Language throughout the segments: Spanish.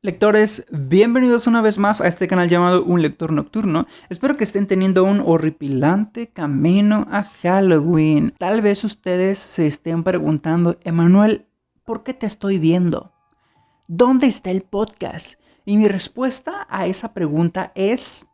Lectores, bienvenidos una vez más a este canal llamado Un Lector Nocturno. Espero que estén teniendo un horripilante camino a Halloween. Tal vez ustedes se estén preguntando, Emanuel, ¿por qué te estoy viendo? ¿Dónde está el podcast? Y mi respuesta a esa pregunta es,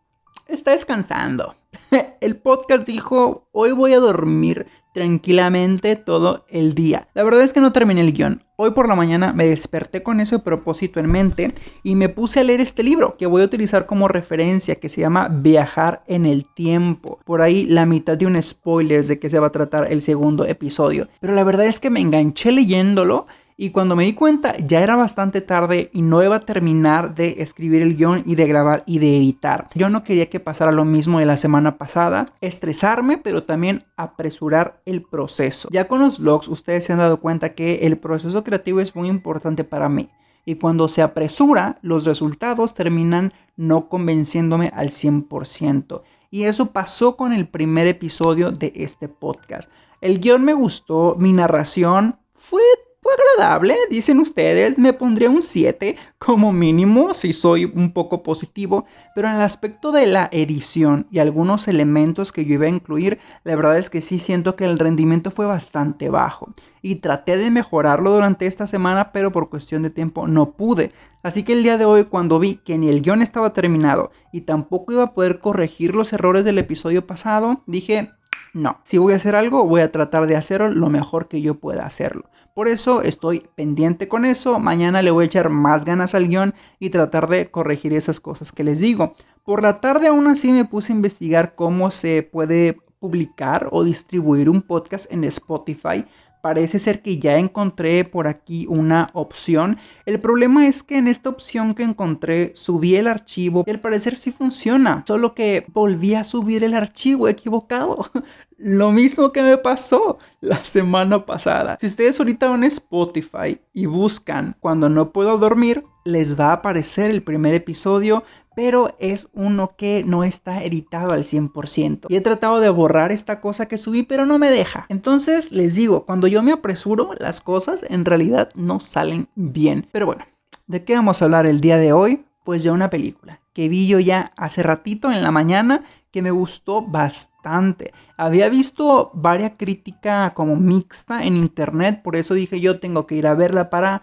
está descansando. El podcast dijo, hoy voy a dormir tranquilamente todo el día. La verdad es que no terminé el guion. Hoy por la mañana me desperté con ese propósito en mente y me puse a leer este libro que voy a utilizar como referencia que se llama Viajar en el tiempo. Por ahí la mitad de un spoiler de que se va a tratar el segundo episodio. Pero la verdad es que me enganché leyéndolo y cuando me di cuenta ya era bastante tarde y no iba a terminar de escribir el guion y de grabar y de editar. Yo no quería que pasara lo mismo de la semana pasada, estresarme, pero también apresurar el proceso. Ya con los vlogs ustedes se han dado cuenta que el proceso creativo es muy importante para mí. Y cuando se apresura, los resultados terminan no convenciéndome al 100%. Y eso pasó con el primer episodio de este podcast. El guion me gustó, mi narración fue agradable, dicen ustedes, me pondría un 7 como mínimo si soy un poco positivo, pero en el aspecto de la edición y algunos elementos que yo iba a incluir, la verdad es que sí siento que el rendimiento fue bastante bajo y traté de mejorarlo durante esta semana, pero por cuestión de tiempo no pude. Así que el día de hoy cuando vi que ni el guion estaba terminado y tampoco iba a poder corregir los errores del episodio pasado, dije, no, si voy a hacer algo, voy a tratar de hacerlo lo mejor que yo pueda hacerlo. Por eso estoy pendiente con eso. Mañana le voy a echar más ganas al guion y tratar de corregir esas cosas que les digo. Por la tarde aún así me puse a investigar cómo se puede publicar o distribuir un podcast en Spotify parece ser que ya encontré por aquí una opción. El problema es que en esta opción que encontré subí el archivo y al parecer sí funciona, solo que volví a subir el archivo equivocado. Lo mismo que me pasó la semana pasada. Si ustedes ahorita van a Spotify y buscan cuando no puedo dormir, les va a aparecer el primer episodio, pero es uno que no está editado al 100%. Y he tratado de borrar esta cosa que subí, pero no me deja. Entonces les digo, cuando yo me apresuro, las cosas en realidad no salen bien. Pero bueno, ¿de qué vamos a hablar el día de hoy? Pues de una película que vi yo ya hace ratito en la mañana que me gustó bastante. Había visto varias críticas como mixta en internet, por eso dije yo tengo que ir a verla para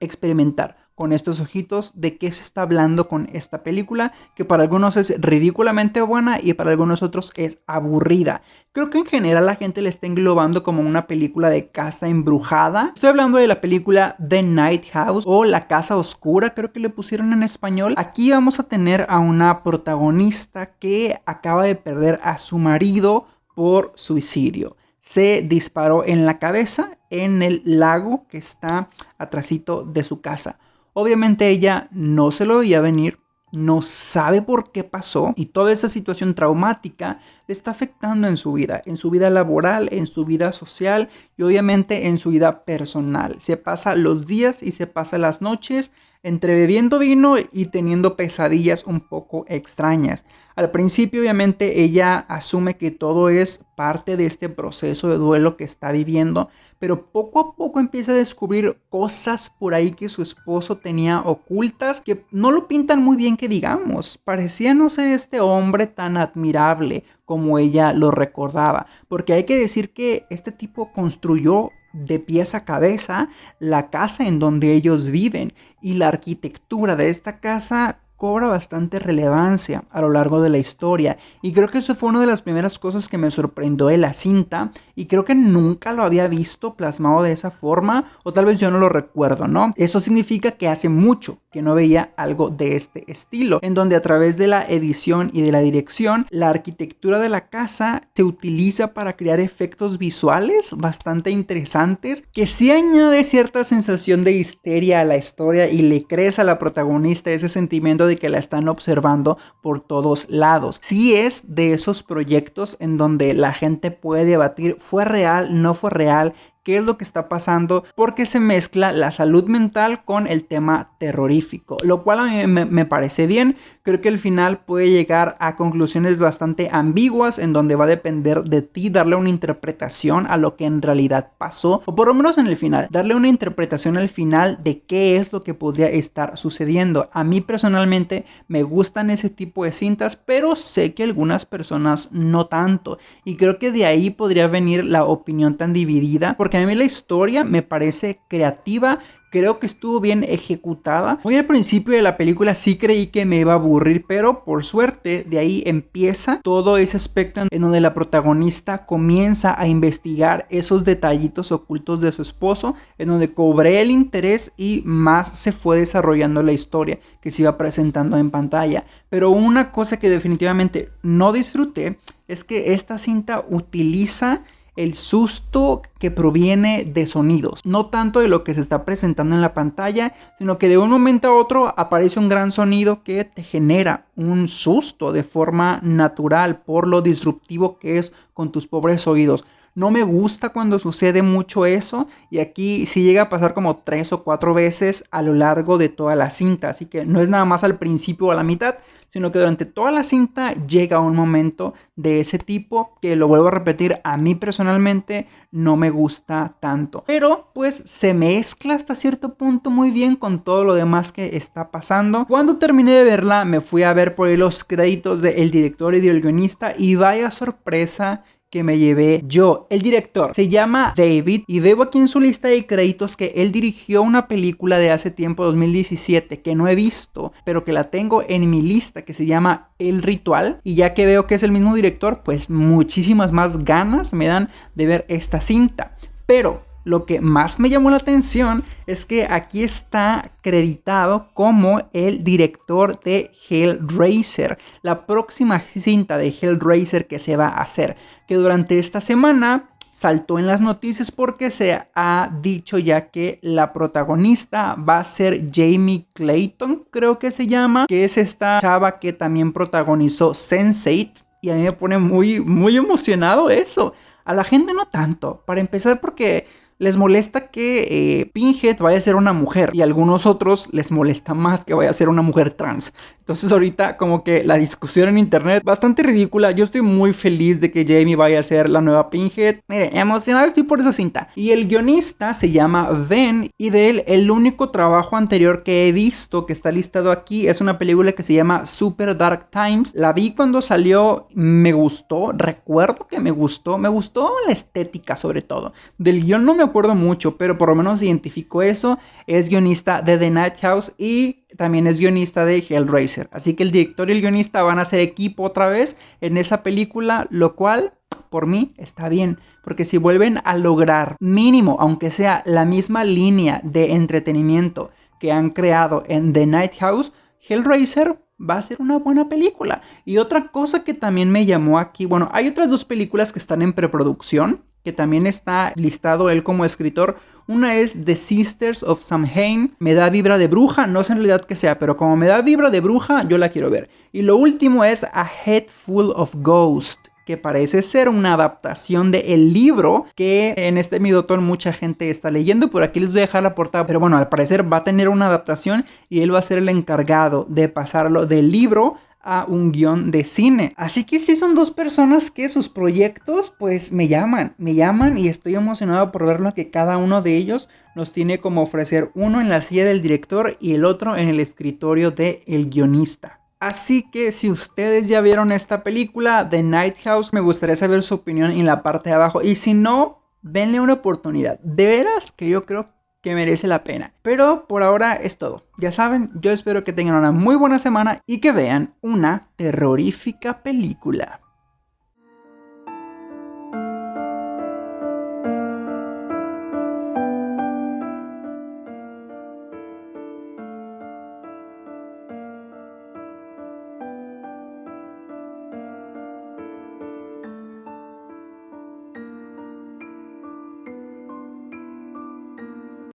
experimentar con estos ojitos de qué se está hablando con esta película, que para algunos es ridículamente buena y para algunos otros es aburrida. Creo que en general la gente le está englobando como una película de casa embrujada. Estoy hablando de la película The Night House o La Casa Oscura, creo que le pusieron en español. Aquí vamos a tener a una protagonista que acaba de perder a su marido por suicidio se disparó en la cabeza en el lago que está atrásito de su casa. Obviamente ella no se lo veía venir, no sabe por qué pasó y toda esa situación traumática le está afectando en su vida, en su vida laboral, en su vida social y obviamente en su vida personal. Se pasa los días y se pasa las noches entre bebiendo vino y teniendo pesadillas un poco extrañas. Al principio obviamente ella asume que todo es parte de este proceso de duelo que está viviendo, pero poco a poco empieza a descubrir cosas por ahí que su esposo tenía ocultas que no lo pintan muy bien que digamos. Parecía no ser este hombre tan admirable como ella lo recordaba, porque hay que decir que este tipo construyó de pies a cabeza la casa en donde ellos viven y la arquitectura de esta casa cobra bastante relevancia a lo largo de la historia y creo que eso fue una de las primeras cosas que me sorprendió de la cinta y creo que nunca lo había visto plasmado de esa forma o tal vez yo no lo recuerdo, ¿no? Eso significa que hace mucho que no veía algo de este estilo, en donde a través de la edición y de la dirección, la arquitectura de la casa se utiliza para crear efectos visuales bastante interesantes que sí añade cierta sensación de histeria a la historia y le crees a la protagonista ese sentimiento de que la están observando por todos lados. Sí es de esos proyectos en donde la gente puede debatir fue real, no fue real, qué es lo que está pasando, porque se mezcla la salud mental con el tema terrorífico, lo cual a mí me, parece bien. Creo que el final puede llegar a conclusiones bastante ambiguas, en donde va a depender de ti darle una interpretación a lo que en realidad pasó, o por lo menos en el final, darle una interpretación al final de qué es lo que podría estar sucediendo. A mí personalmente me gustan ese tipo de cintas, pero sé que algunas personas no tanto, y creo que de ahí podría venir la opinión tan dividida, porque a mí la historia me parece creativa, creo que estuvo bien ejecutada. Muy al principio de la película sí creí que me iba a aburrir, pero por suerte de ahí empieza todo ese aspecto en donde la protagonista comienza a investigar esos detallitos ocultos de su esposo, en donde cobré el interés y más se fue desarrollando la historia que se iba presentando en pantalla. Pero una cosa que definitivamente no disfruté es que esta cinta utiliza el susto que proviene de sonidos, no tanto de lo que se está presentando en la pantalla, sino que de un momento a otro aparece un gran sonido que te genera un susto de forma natural por lo disruptivo que es con tus pobres oídos. No me gusta cuando sucede mucho eso y aquí sí llega a pasar como tres o cuatro veces a lo largo de toda la cinta. Así que no es nada más al principio o a la mitad, sino que durante toda la cinta llega un momento de ese tipo que lo vuelvo a repetir, a mí personalmente no me gusta tanto. Pero pues se mezcla hasta cierto punto muy bien con todo lo demás que está pasando. Cuando terminé de verla me fui a ver por ahí los créditos del director y del guionista y vaya sorpresa que me llevé yo. El director se llama David y veo aquí en su lista de créditos que él dirigió una película de hace tiempo, 2017, que no he visto, pero que la tengo en mi lista, que se llama El Ritual. Y ya que veo que es el mismo director, pues muchísimas más ganas me dan de ver esta cinta. Pero lo que más me llamó la atención es que aquí está acreditado como el director de Hellraiser, la próxima cinta de Hellraiser que se va a hacer, que durante esta semana saltó en las noticias porque se ha dicho ya que la protagonista va a ser Jamie Clayton, creo que se llama, que es esta chava que también protagonizó Sense8 y a mí me pone muy muy emocionado eso. A la gente no tanto, para empezar porque les molesta que eh, Pinhead vaya a ser una mujer y a algunos otros les molesta más que vaya a ser una mujer trans. Entonces ahorita como que la discusión en internet bastante ridícula. Yo estoy muy feliz de que Jamie vaya a ser la nueva Pinhead. Mire, emocionado estoy por esa cinta. Y el guionista se llama Ben y de él el único trabajo anterior que he visto que está listado aquí es una película que se llama Super Dark Times. La vi cuando salió, me gustó, recuerdo que me gustó, me gustó la estética sobre todo. Del guion no me acuerdo mucho, pero por lo menos identifico eso. Es guionista de The Night House y también es guionista de Hellraiser. Así que el director y el guionista van a ser equipo otra vez en esa película, lo cual por mí está bien, porque si vuelven a lograr mínimo, aunque sea la misma línea de entretenimiento que han creado en The Night House, Hellraiser va a ser una buena película. Y otra cosa que también me llamó aquí, bueno, hay otras dos películas que están en preproducción, que también está listado él como escritor. Una es The Sisters of Samhain, me da vibra de bruja, no sé en realidad que sea, pero como me da vibra de bruja, yo la quiero ver. Y lo último es A Head Full of Ghost, que parece ser una adaptación del el libro que en este Midotón mucha gente está leyendo. Por aquí les voy a dejar la portada, pero bueno, al parecer va a tener una adaptación y él va a ser el encargado de pasarlo del libro a un guion de cine. Así que sí son dos personas que sus proyectos pues me llaman, me llaman y estoy emocionado por ver lo que cada uno de ellos nos tiene como ofrecer, uno en la silla del director y el otro en el escritorio del el guionista. Así que si ustedes ya vieron esta película, The Night House, me gustaría saber su opinión en la parte de abajo. Y si no, denle una oportunidad. De veras que yo creo que merece la pena. Pero por ahora es todo. Ya saben, yo espero que tengan una muy buena semana y que vean una terrorífica película.